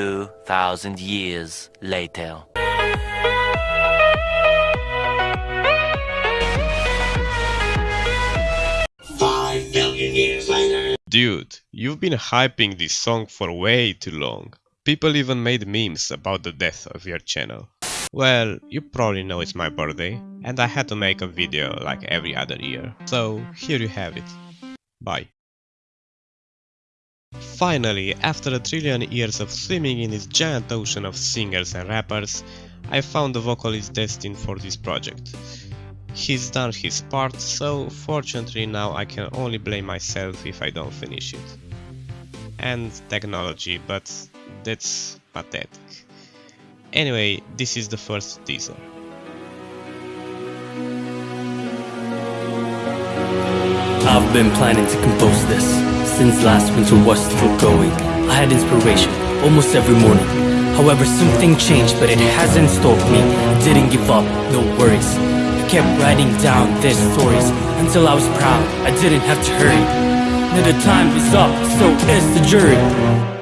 2,000 years later. Five million years later. Dude, you've been hyping this song for way too long. People even made memes about the death of your channel. Well, you probably know it's my birthday, and I had to make a video like every other year. So, here you have it. Bye. Finally, after a trillion years of swimming in this giant ocean of singers and rappers, I found the vocalist destined for this project. He's done his part, so fortunately now I can only blame myself if I don't finish it. And technology, but that's pathetic. Anyway, this is the first teaser. I've been planning to compose this since last winter was still going. I had inspiration almost every morning. However, something changed, but it hasn't stopped me. I didn't give up, no worries. I kept writing down their stories until I was proud. I didn't have to hurry. Now the time is up, so is the jury.